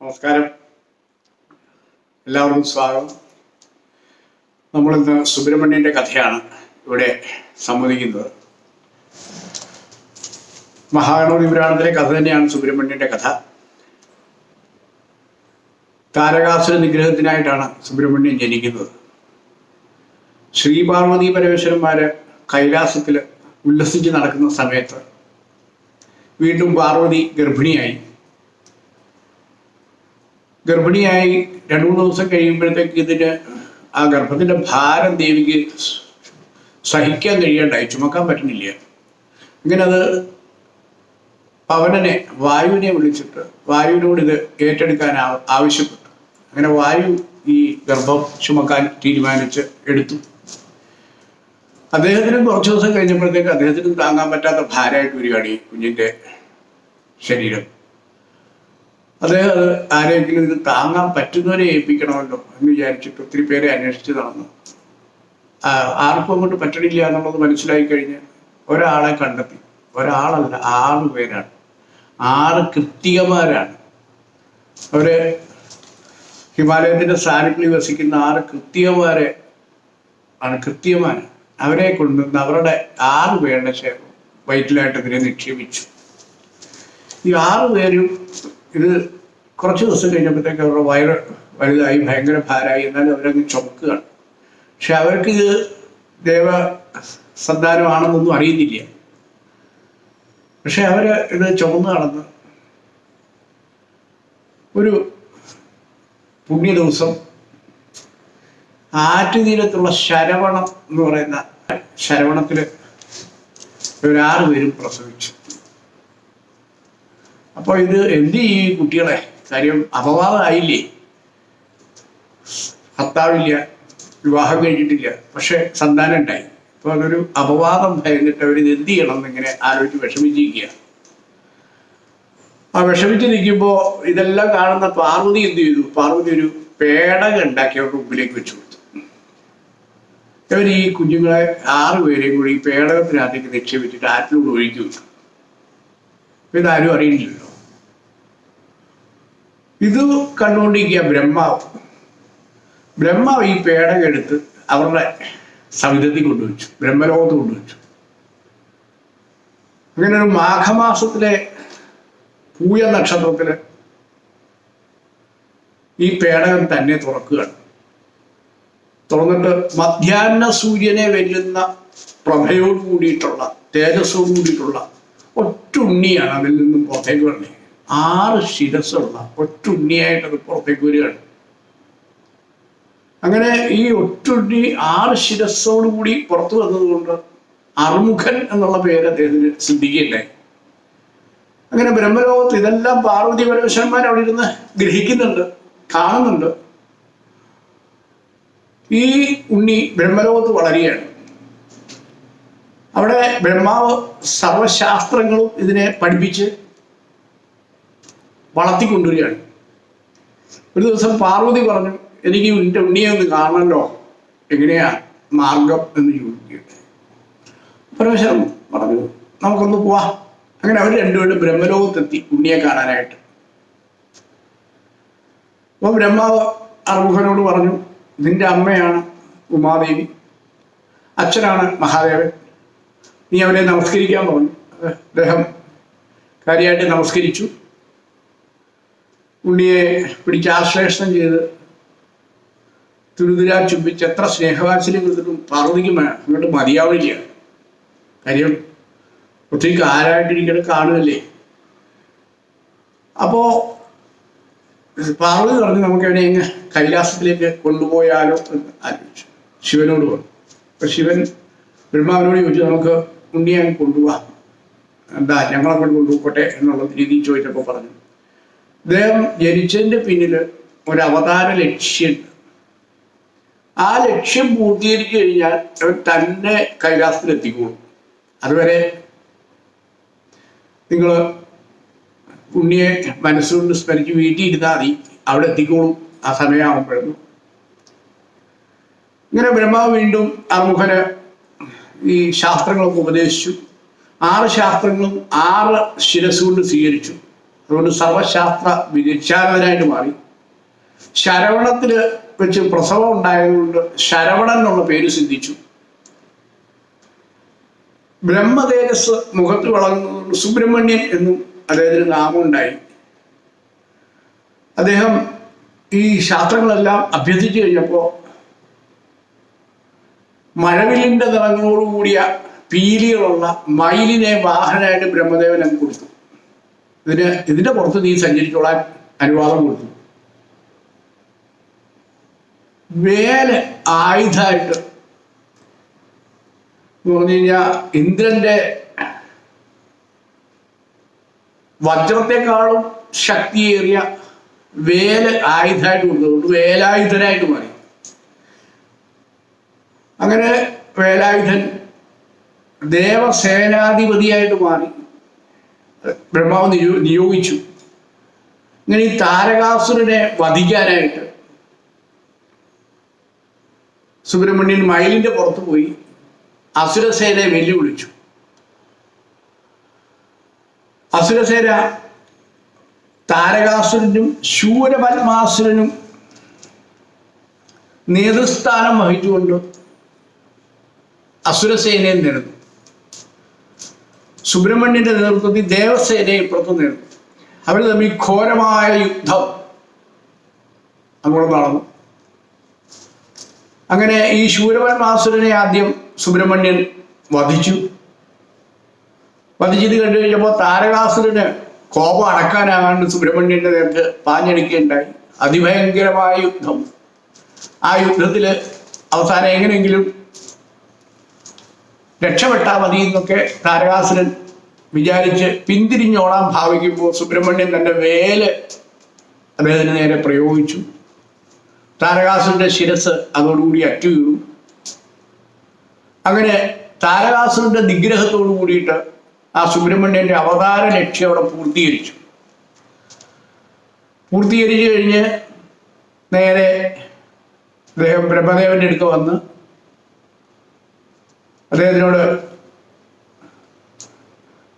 നമസ്കാരം. എല്ലാവർക്കും സ്വാഗതം. നമ്മളിന്ന് സുബ്രഹ്മണ്യന്റെ കഥയാണ് ഇവിടെ സംവദിക്കുന്നത്. മഹാഗണപതി പുരാണത്തിലെ കഥ തന്നെയാണ് സുബ്രഹ്മണ്യന്റെ കഥ. താരകാസുര നിഗ്രഹത്തിനായിട്ടാണ് സുബ്രഹ്മണ്യൻ ജനിക്കുന്നത്. ശ്രീപാർവതി പരമേശ്വരന്മാര് കൈലാസത്തിൽ ഉല്ലസിച്ച് നടക്കുന്ന സമയത്ത് വീണ്ടും പാർവതി ഗർഭിണിയായി. ഗർഭിണിയായി രണ്ടു മൂന്ന് ദിവസം കഴിയുമ്പോഴത്തേക്ക് ഇതിന് ആ ഗർഭത്തിന്റെ ഭാരം ദേവിക്ക് സഹിക്കാൻ കഴിയാണ്ടായി ചുമക്കാൻ പറ്റുന്നില്ല. ഇങ്ങനെ അത് പവനനെ വായുവിനെ വിളിച്ചിട്ട് വായുവിനോട് ഇത് ഏറ്റെടുക്കാൻ ആവശ്യപ്പെട്ടു. അങ്ങനെ വായു ഈ ഗർഭം ചുമക്കാൻ തീരുമാനിച്ച് എടുത്തു. അദ്ദേഹത്തിന് കുറച്ച് ദിവസം കഴിഞ്ഞപ്പോഴത്തേക്ക് അദ്ദേഹത്തിന് താങ്ങാൻ പറ്റാത്ത ഭാരമായിട്ട് വരികയാണ് ഈ കുഞ്ഞിന്റെ ശരീരം. അദ്ദേഹം അത് ആരെങ്കിലും ഇത് താങ്ങാൻ പറ്റുന്നവരെ ഏൽപ്പിക്കണമല്ലോ എന്ന് വിചാരിച്ചിട്ട് ഒത്തിരി പേരെ അന്വേഷിച്ച് നടന്നു. ആർക്കും അങ്ങോട്ട് പറ്റണില്ല എന്നുള്ളത് മനസ്സിലായി കഴിഞ്ഞ് ഒരാളെ കണ്ടെത്തി. ഒരാളല്ല ആറ് പേരാണ്. ആറ് കൃത്തികമാരാണ് അവർ ഹിമാലയത്തിന്റെ സാന്നിധ്യം വസിക്കുന്ന ആറ് കൃത്യമാരെ ആണ് കൃത്യമാര് അവരെ കൊണ്ടുവന്ന് അവരുടെ ആറ് പേരുടെ ശേഖരം വൈറ്റിലായിട്ട് ഇതിനെ നിക്ഷേപിച്ചു. ഈ ആറ് പേരും ഇത് കുറച്ച് ദിവസം കഴിഞ്ഞപ്പോഴത്തേക്ക് അവരുടെ വയറ് വലുതായി ഭയങ്കര ഭാരമായി. എന്നാലും അവരങ്ങ് ചുമക്കുകയാണ്. പക്ഷെ അവർക്ക് ഇത് ദേവ സന്താനമാണെന്നൊന്നും അറിയുന്നില്ല. പക്ഷെ അവർ ഇത് ചുമന്ന് നടന്ന് ഒരു പുണ്യ ദിവസം ആറ്റുതീരത്തുള്ള ശരവണം എന്ന് പറയുന്ന ശരവണത്തിൽ ഒരാറ് പേരും പ്രസവിച്ചു. അപ്പൊ ഇത് എന്ത് ഈ കുട്ടികളെ? കാര്യം അപവാദമായില്ലേ ഭർത്താവില്ല വിവാഹം കഴിഞ്ഞിട്ടില്ല പക്ഷെ സന്താനം ഉണ്ടായി അപ്പൊ അതൊരു അപവാദം ഭയന്നിട്ട് അവർ ഇത് എന്ത് ചെയ്യണം എന്നിങ്ങനെ ആലോചിച്ച് വിഷമിച്ചിരിക്കുക. ആ വിഷമിച്ച് ഇതെല്ലാം കാണുന്ന പാർവതി എന്ത് ചെയ്തു? പാർവതി ഒരു പേടകം ഉണ്ടാക്കി അവരുടെ മുമ്പിലേക്ക് വെച്ചു കൊടുത്തു. ഇവർ ഈ കുഞ്ഞുങ്ങളെ ആറുപേരെയും കൂടി ഈ പേടകത്തിനകത്തേക്ക് നിക്ഷേപിച്ചിട്ട് ആറ്റിലൂടെ ഒഴുക്കി വിട്ടു ഇതാരും അറിയില്ലല്ലോ ഇത് കണ്ടുകൊണ്ടിരിക്കുക ബ്രഹ്മാവ്. ബ്രഹ്മാവ് ഈ പേടകം എടുത്ത് അവരുടെ സവിധത്തിൽ കൊണ്ടുവച്ചു ബ്രഹ്മലോകത്ത് കൊണ്ടുവച്ചു. അങ്ങനെ ഒരു മാഘമാസത്തിലെ പൂയ നക്ഷത്രത്തിൽ ഈ പേടകം തന്നെ തുറക്കുകയാണ്. തുറന്നിട്ട് മധ്യാഹ്ന സൂര്യനെ വെല്ലുന്ന പ്രഭയോട് കൂടിയിട്ടുള്ള തേജസ്സോട് കൂടിയിട്ടുള്ള ഒറ്റുണ്ണിയാണ് അതിൽ നിന്നും പുറത്തേക്ക് വരുന്നത് ആറ് ശിരസ്സുള്ള ഒറ്റുണ്ണിയായിട്ട് അത് പുറത്തേക്ക് വരികയാണ്. അങ്ങനെ ഈ ഒറ്റുണ്ണി ആറ് ശിരസ്സോടുകൂടി പുറത്തു വന്നതുകൊണ്ട് അർമുഖൻ എന്നുള്ള പേര് അദ്ദേഹത്തിന് സിദ്ധിക്കുകയുണ്ടായി അങ്ങനെ ബ്രഹ്മലോകത്ത് ഇതെല്ലാം പാർവതി പരമേശ്വരന്മാർ അവിടെ ഇരുന്ന് ഗ്രഹിക്കുന്നുണ്ട് കാണുന്നുണ്ട്. ഈ ഉണ്ണി ബ്രഹ്മലോകത്ത് വളരുകയാണ്. അവിടെ ബ്രഹ്മാവ് സർവശാസ്ത്രങ്ങളും ഇതിനെ പഠിപ്പിച്ച് വളർത്തിക്കൊണ്ടുവരികയാണ്. ഒരു ദിവസം പാർവതി പറഞ്ഞു എനിക്ക് എന്റെ ഉണ്ണിയെ ഒന്ന് കാണണമല്ലോ എങ്ങനെയാ മാർഗം എന്ന് ചോദിക്കുകയുണ്ട് പരമേശ്വരൻ പറഞ്ഞു നമുക്കൊന്ന് പോവാ. അങ്ങനെ അവർ രണ്ടുപേരും ബ്രഹ്മലോകത്തെത്തി ഉണ്ണിയെ കാണാനായിട്ട്. അപ്പൊ ബ്രഹ്മാവ് അർമുഖനോട് പറഞ്ഞു നിന്റെ അമ്മയാണ് ഉമാദേവി. അച്ഛനാണ് മഹാദേവൻ. നീ അവനെ നമസ്കരിക്കാൻ പറഞ്ഞു. അദ്ദേഹം കാര്യമായിട്ട് നമസ്കരിച്ചു. ഉണ്ണിയെ പിടിച്ച് ആശ്ലേഷണം ചെയ്ത് തുരുതിരാ ചുംബിച്ച് എത്ര സ്നേഹവാത്സല്യം കൊടുത്തിട്ടും പാർവതിക്ക് അങ്ങോട്ട് മതിയാവില്ല. കാര്യം ഒത്തിരി കാലായിട്ടിരിക്കണ കാണുമല്ലേ അപ്പോ പാർവതി പറഞ്ഞു നമുക്ക് അവനെ ഇങ്ങ് കൈലാസത്തിലേക്ക് കൊണ്ടുപോയാലോ എന്ന് ആലോചിച്ചു. ശിവനോട് പറഞ്ഞു. അപ്പൊ ശിവൻ ബ്രഹ്മാവിനോട് ചോദിച്ചു നമുക്ക് ഉണ്ണിയെ കൊണ്ടുപോകാം എന്താ ഞങ്ങളെ കൊണ്ട് കൊണ്ടുപോട്ടെ എന്നുള്ള രീതിയിൽ ചോദിച്ചപ്പോൾ പറഞ്ഞു. അദ്ദേഹം ജനിച്ചതിന്റെ പിന്നിൽ ഒരു അവതാര ലക്ഷ്യമുണ്ട്. ആ ലക്ഷ്യം പൂർത്തീകരിച്ചു കഴിഞ്ഞാൽ അവൻ തന്നെ കൈലാസത്തിലെത്തിക്കോളും. അതുവരെ നിങ്ങൾ ഉണ്ണിയെ മനസ്സുകൊണ്ട് സ്മരിച്ച് വീട്ടിൽ ഇരുന്നാൽ മതി. അവിടെ എത്തിക്കോളും. ആ സമയമാകുമ്പോഴൊന്നും ഇങ്ങനെ ബ്രഹ്മാവ് വീണ്ടും അറുമുഖന് ഈ ശാസ്ത്രങ്ങളൊക്കെ ഉപദേശിച്ചു. ആറ് ശാസ്ത്രങ്ങളും ആറ് ശിരസുകൊണ്ട് സ്വീകരിച്ചു. അതുകൊണ്ട് സർവശാസ്ത്ര വിചാരകനായിട്ട് മാറി. ശരവണത്തിൽ വെച്ച് പ്രസവം ഉണ്ടായതുകൊണ്ട് ശരവണൻ എന്നുള്ള പേര് സിദ്ധിച്ചു. ബ്രഹ്മതേജസ് മുഖത്ത് വളർന്നതുകൊണ്ട് സുബ്രഹ്മണ്യൻ എന്നും അദ്ദേഹത്തിന് നാമമുണ്ടായി അദ്ദേഹം ഈ ശാസ്ത്രങ്ങളെല്ലാം അഭ്യസിച്ചു കഴിഞ്ഞപ്പോൾ മഴവില്ലിന്റെ നിറങ്ങളോടുകൂടിയ പീലികളുള്ള മയിലിനെ വാഹനമായിട്ട് ബ്രഹ്മദേവൻ കൊടുത്തു. ഇതിന് ഇതിന്റെ പുറത്ത് നീ സഞ്ചരിച്ചോളാൻ അനുവാദം കൊടുത്തു. വേല ആയുധമായിട്ട് എന്ന് പറഞ്ഞു കഴിഞ്ഞാൽ ഇന്ദ്രന്റെ വജ്രത്തെക്കാളും ശക്തിയേറിയ വേൽ ആയുധമായിട്ട് കൊടുത്തുകൊണ്ട് വേലായുധനായിട്ട് മാറി. അങ്ങനെ വേലായുധൻ ദേവസേനാധിപതിയായിട്ട് മാറി. ബ്രഹ്മാവ് നിയോ നിയോഗിച്ചു. ഇങ്ങനെ ഈ താരകാസുരനെ വധിക്കാനായിട്ട് സുബ്രഹ്മണ്യൻ മയിലിന്റെ പുറത്ത് പോയി അസുരസേനയെ വെല്ലുവിളിച്ചു. അസുരസേന താരകാസുരനും ശൂരപത്മാസുരനും നേതൃസ്ഥാനം വഹിച്ചുകൊണ്ട് അസുരസേനയെ നേടുന്നു. സുബ്രഹ്മണ്യന്റെ നേതൃത്വത്തിൽ ദേവസേനയെ ഇപ്പുറത്ത് നേടുന്നു. അവർ തമ്മിൽ ഘോരമായ യുദ്ധം അങ്ങോട്ട് നടന്നു. അങ്ങനെ ഈ ശൂരപരമാസുരനെ ആദ്യം സുബ്രഹ്മണ്യൻ വധിച്ചു. വധിച്ചത് കണ്ടു കഴിഞ്ഞപ്പോൾ താരകാസുരന് കോപം അടക്കാനാകാണ്ട് സുബ്രഹ്മണ്യന്റെ നേർക്ക് പാഞ്ഞടിക്കുകയുണ്ടായി. അതിഭയങ്കരമായ യുദ്ധം. ആ യുദ്ധത്തിൽ അവസാനം എങ്ങനെയെങ്കിലും രക്ഷപ്പെട്ടാൽ മതി എന്നൊക്കെ താരകാസുരൻ വിചാരിച്ച് പിന്തിരിഞ്ഞോളാൻ ഭാവിക്കുമ്പോൾ സുബ്രഹ്മണ്യൻ തന്റെ വേൽ അദ്ദേഹത്തിന് നേരെ പ്രയോഗിച്ചു. താരകാസുരന്റെ ശിരസ് അതോടുകൂടി അറ്റു അങ്ങനെ താരകാസുരന്റെ നിഗ്രഹത്തോടു കൂടിയിട്ട് ആ സുബ്രഹ്മണ്യന്റെ അവതാര ലക്ഷ്യം അവിടെ പൂർത്തീകരിച്ചു. പൂർത്തീകരിച്ചു കഴിഞ്ഞ് നേരെ അദ്ദേഹം ബ്രഹ്മദേവന്റെ അടുത്ത് വന്ന് അദ്ദേഹത്തിനോട്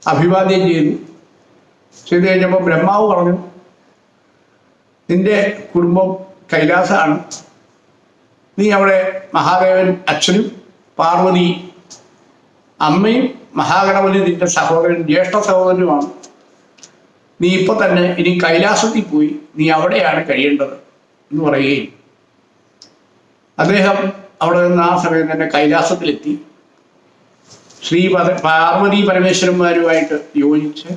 അഭിവാദ്യം ചെയ്തു. ചെയ്തു കഴിഞ്ഞപ്പോൾ ബ്രഹ്മാവ് പറഞ്ഞു നിന്റെ കുടുംബം കൈലാസാണ്. നീ അവിടെ മഹാദേവൻ അച്ഛനും പാർവതി അമ്മയും മഹാഗണപതി നിന്റെ സഹോദരൻ ജ്യേഷ്ഠ സഹോദരനുമാണ്. നീ ഇപ്പൊ തന്നെ ഇനി കൈലാസത്തിൽ പോയി നീ അവിടെയാണ് കഴിയേണ്ടത് എന്ന് പറയുകയും. അദ്ദേഹം അവിടെ നിന്ന് ആ സമയം തന്നെ കൈലാസത്തിലെത്തി. ശ്രീ പാർവതി പരമേശ്വരന്മാരുമായിട്ട് യോജിച്ച്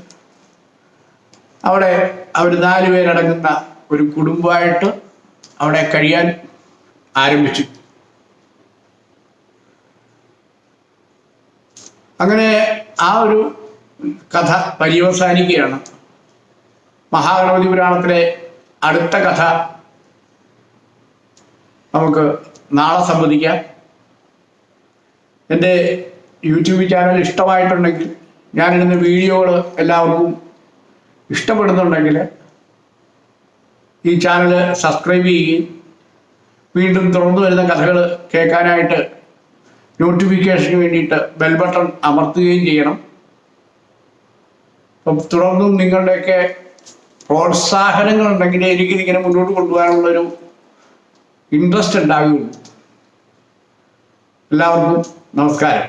അവിടെ അവർ നാലു പേരടങ്ങുന്ന ഒരു കുടുംബമായിട്ട് അവിടെ കഴിയാൻ ആരംഭിച്ചു. അങ്ങനെ ആ ഒരു കഥ പര്യവസാനിക്കുകയാണ്. മഹാഗണപതി പുരാണത്തിലെ അടുത്ത കഥ നമുക്ക് നാളെ സംവദിക്കാം എന്റെ യൂട്യൂബ് ചാനൽ ഇഷ്ടമായിട്ടുണ്ടെങ്കിൽ ഞാനിടുന്ന വീഡിയോകൾ എല്ലാവർക്കും ഇഷ്ടപ്പെടുന്നുണ്ടെങ്കിൽ ഈ ചാനൽ സബ്സ്ക്രൈബ് ചെയ്യുകയും വീണ്ടും തുറന്നു വരുന്ന കഥകൾ കേൾക്കാനായിട്ട് നോട്ടിഫിക്കേഷന് വേണ്ടിയിട്ട് ബെൽ ബട്ടൺ അമർത്തുകയും ചെയ്യണം. അപ്പം തുടർന്നും നിങ്ങളുടെയൊക്കെ പ്രോത്സാഹനങ്ങൾ ഉണ്ടെങ്കിൽ എനിക്കിതിങ്ങനെ മുന്നോട്ട് കൊണ്ടുപോകാനുള്ളൊരു ഇൻട്രസ്റ്റ് ഉണ്ടാകുകയുള്ളൂ എല്ലാവർക്കും നമസ്കാരം.